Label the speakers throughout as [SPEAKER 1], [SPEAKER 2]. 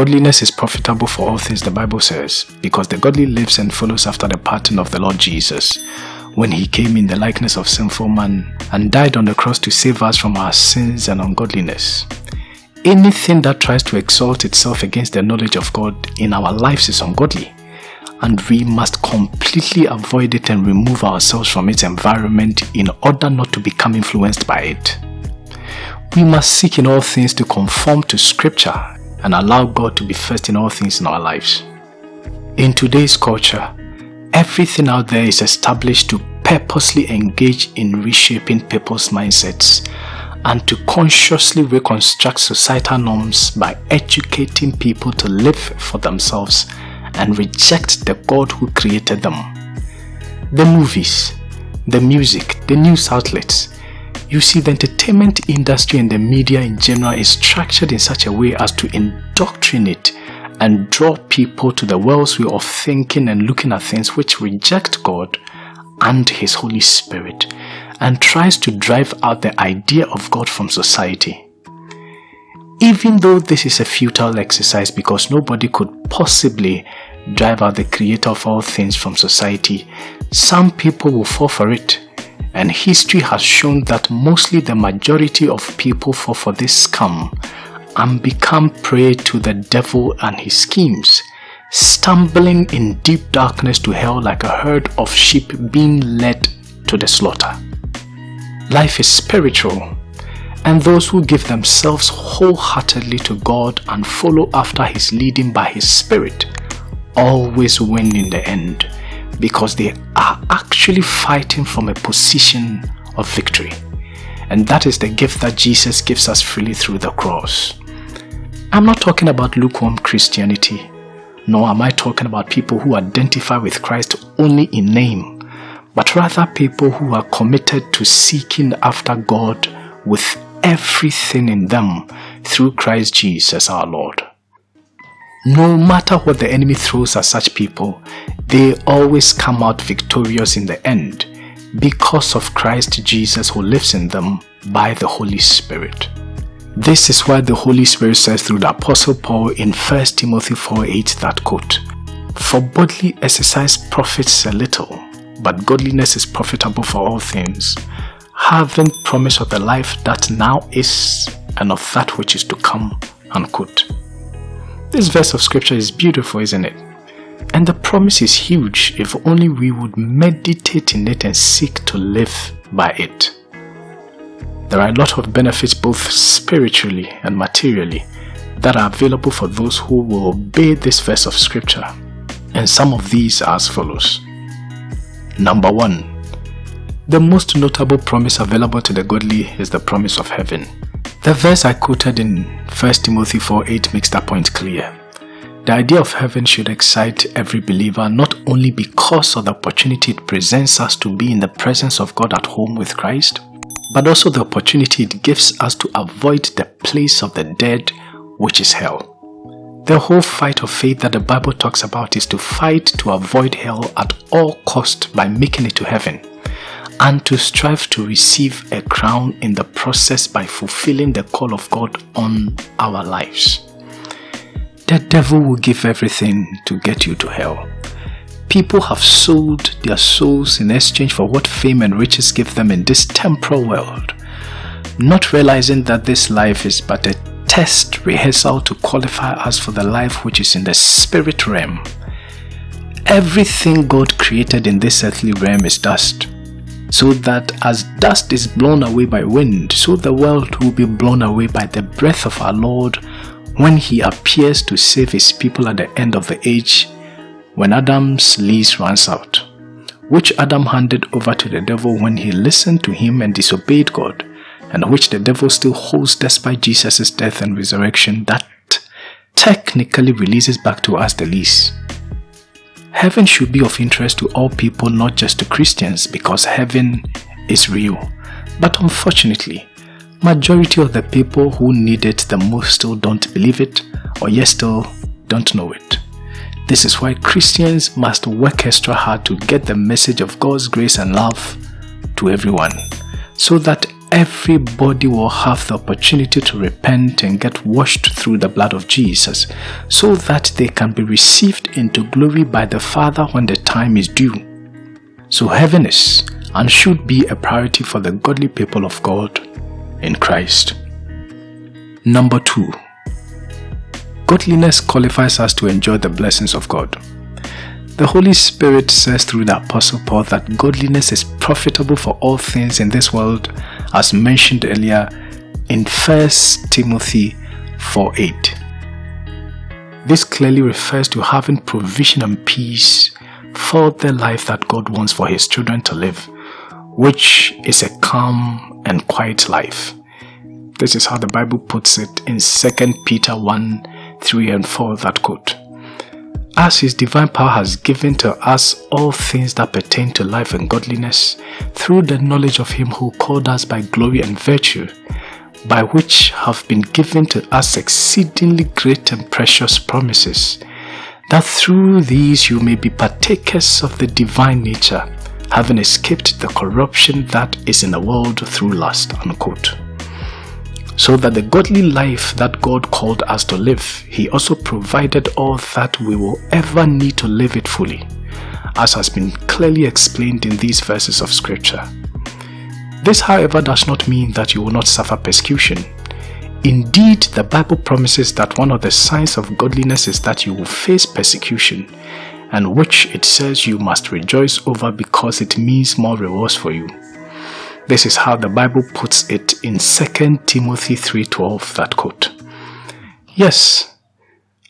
[SPEAKER 1] Godliness is profitable for all things, the Bible says, because the godly lives and follows after the pattern of the Lord Jesus, when he came in the likeness of sinful man and died on the cross to save us from our sins and ungodliness. Anything that tries to exalt itself against the knowledge of God in our lives is ungodly, and we must completely avoid it and remove ourselves from its environment in order not to become influenced by it. We must seek in all things to conform to Scripture and allow God to be first in all things in our lives. In today's culture, everything out there is established to purposely engage in reshaping people's mindsets and to consciously reconstruct societal norms by educating people to live for themselves and reject the God who created them. The movies, the music, the news outlets, you see the entertainment industry and the media in general is structured in such a way as to indoctrinate and draw people to the world's way of thinking and looking at things which reject God and His Holy Spirit and tries to drive out the idea of God from society. Even though this is a futile exercise because nobody could possibly drive out the creator of all things from society, some people will fall for it. And history has shown that mostly the majority of people fall for this scam and become prey to the devil and his schemes, stumbling in deep darkness to hell like a herd of sheep being led to the slaughter. Life is spiritual, and those who give themselves wholeheartedly to God and follow after His leading by His Spirit always win in the end because they are actually fighting from a position of victory. And that is the gift that Jesus gives us freely through the cross. I'm not talking about lukewarm Christianity, nor am I talking about people who identify with Christ only in name but rather people who are committed to seeking after God with everything in them through Christ Jesus our Lord. No matter what the enemy throws at such people, they always come out victorious in the end because of Christ Jesus who lives in them by the Holy Spirit. This is why the Holy Spirit says through the Apostle Paul in 1 Timothy 4 8 that quote, For bodily exercise profits a little, but godliness is profitable for all things, having promise of the life that now is and of that which is to come. Unquote. This verse of scripture is beautiful, isn't it? And the promise is huge if only we would meditate in it and seek to live by it. There are a lot of benefits both spiritually and materially that are available for those who will obey this verse of scripture. And some of these are as follows. Number 1. The most notable promise available to the godly is the promise of heaven. The verse I quoted in 1 Timothy 4:8 makes that point clear. The idea of heaven should excite every believer not only because of the opportunity it presents us to be in the presence of God at home with Christ, but also the opportunity it gives us to avoid the place of the dead, which is hell. The whole fight of faith that the Bible talks about is to fight to avoid hell at all cost by making it to heaven and to strive to receive a crown in the process by fulfilling the call of God on our lives. The devil will give everything to get you to hell. People have sold their souls in exchange for what fame and riches give them in this temporal world, not realizing that this life is but a test rehearsal to qualify us for the life which is in the spirit realm. Everything God created in this earthly realm is dust, so that as dust is blown away by wind, so the world will be blown away by the breath of our Lord when he appears to save his people at the end of the age when Adam's lease runs out, which Adam handed over to the devil when he listened to him and disobeyed God and which the devil still holds despite Jesus' death and resurrection, that technically releases back to us the lease. Heaven should be of interest to all people, not just to Christians, because heaven is real. But unfortunately, majority of the people who need it the most still don't believe it, or yet still don't know it. This is why Christians must work extra hard to get the message of God's grace and love to everyone, so that everybody will have the opportunity to repent and get washed through the blood of Jesus so that they can be received into glory by the Father when the time is due. So heaven is and should be a priority for the godly people of God in Christ. Number two, godliness qualifies us to enjoy the blessings of God. The Holy Spirit says through the Apostle Paul that godliness is profitable for all things in this world, as mentioned earlier in 1 Timothy 4:8. This clearly refers to having provision and peace for the life that God wants for His children to live, which is a calm and quiet life. This is how the Bible puts it in 2 Peter 1 3 and 4, that quote. As His divine power has given to us all things that pertain to life and godliness, through the knowledge of Him who called us by glory and virtue, by which have been given to us exceedingly great and precious promises, that through these you may be partakers of the divine nature, having escaped the corruption that is in the world through lust. Unquote so that the godly life that God called us to live, He also provided all that we will ever need to live it fully, as has been clearly explained in these verses of Scripture. This, however, does not mean that you will not suffer persecution. Indeed, the Bible promises that one of the signs of godliness is that you will face persecution, and which it says you must rejoice over because it means more rewards for you. This is how the Bible puts it in 2 Timothy 3.12, that quote. Yes,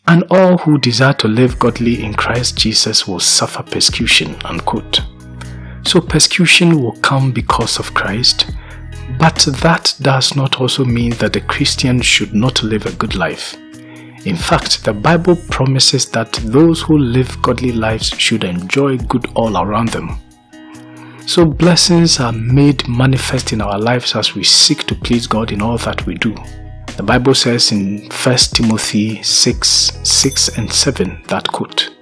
[SPEAKER 1] and all who desire to live godly in Christ Jesus will suffer persecution, unquote. So persecution will come because of Christ, but that does not also mean that the Christian should not live a good life. In fact, the Bible promises that those who live godly lives should enjoy good all around them. So blessings are made manifest in our lives as we seek to please God in all that we do. The Bible says in 1 Timothy 6, 6 and 7 that quote,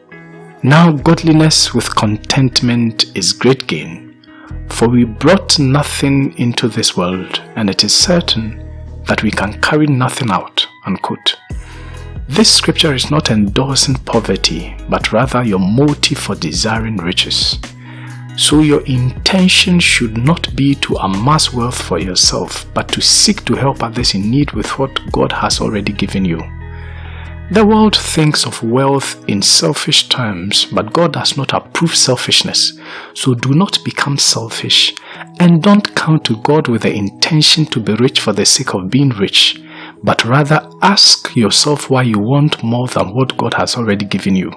[SPEAKER 1] Now godliness with contentment is great gain, for we brought nothing into this world, and it is certain that we can carry nothing out. Unquote. This scripture is not endorsing poverty, but rather your motive for desiring riches. So your intention should not be to amass wealth for yourself, but to seek to help others in need with what God has already given you. The world thinks of wealth in selfish terms, but God does not approve selfishness. So do not become selfish and don't come to God with the intention to be rich for the sake of being rich, but rather ask yourself why you want more than what God has already given you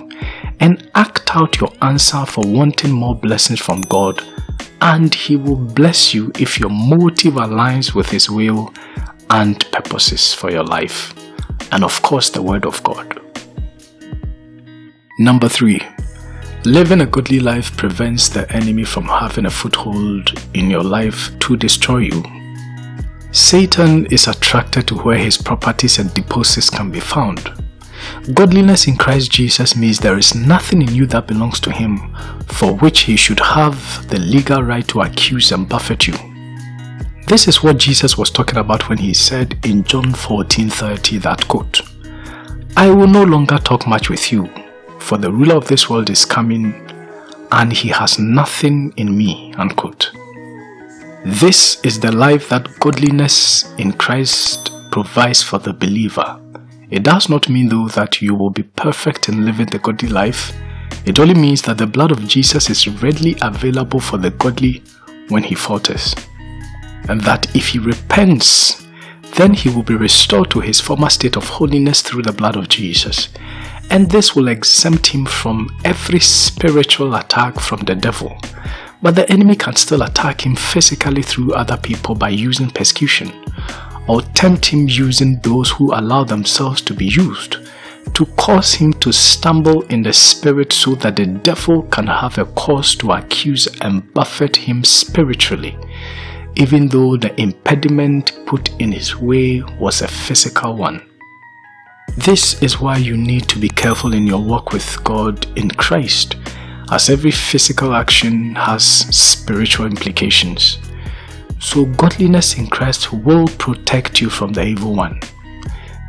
[SPEAKER 1] and act out your answer for wanting more blessings from God and He will bless you if your motive aligns with His will and purposes for your life. And of course, the Word of God. Number three, living a godly life prevents the enemy from having a foothold in your life to destroy you. Satan is attracted to where his properties and deposits can be found. Godliness in Christ Jesus means there is nothing in you that belongs to him for which he should have the legal right to accuse and buffet you. This is what Jesus was talking about when he said in John 14:30 that quote, I will no longer talk much with you, for the ruler of this world is coming and he has nothing in me, unquote. This is the life that godliness in Christ provides for the believer. It does not mean though that you will be perfect in living the godly life. It only means that the blood of Jesus is readily available for the godly when he falters. And that if he repents, then he will be restored to his former state of holiness through the blood of Jesus. And this will exempt him from every spiritual attack from the devil but the enemy can still attack him physically through other people by using persecution, or tempt him using those who allow themselves to be used, to cause him to stumble in the spirit so that the devil can have a cause to accuse and buffet him spiritually, even though the impediment put in his way was a physical one. This is why you need to be careful in your walk with God in Christ as every physical action has spiritual implications. So godliness in Christ will protect you from the evil one.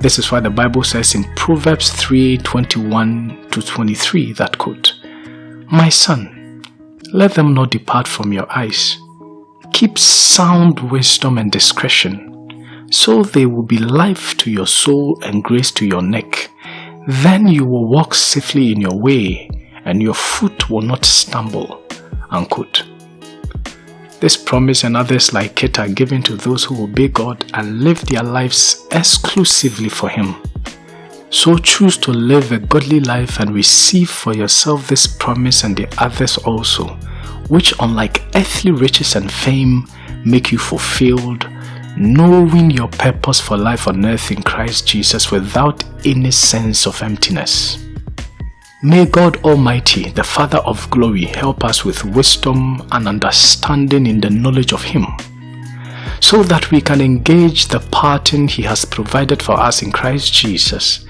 [SPEAKER 1] This is why the Bible says in Proverbs 3 21 to 23 that quote, My son, let them not depart from your eyes. Keep sound wisdom and discretion, so they will be life to your soul and grace to your neck. Then you will walk safely in your way, and your foot will not stumble. Unquote. This promise and others like it are given to those who obey God and live their lives exclusively for Him. So choose to live a godly life and receive for yourself this promise and the others also, which unlike earthly riches and fame make you fulfilled, knowing your purpose for life on earth in Christ Jesus without any sense of emptiness. May God Almighty, the Father of glory, help us with wisdom and understanding in the knowledge of Him, so that we can engage the pattern He has provided for us in Christ Jesus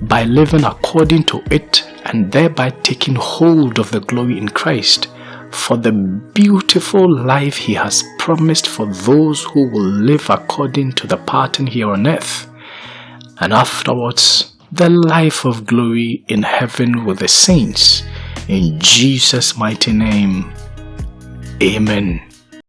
[SPEAKER 1] by living according to it and thereby taking hold of the glory in Christ for the beautiful life He has promised for those who will live according to the pattern here on earth. And afterwards, the life of glory in heaven with the saints. In Jesus' mighty name, Amen.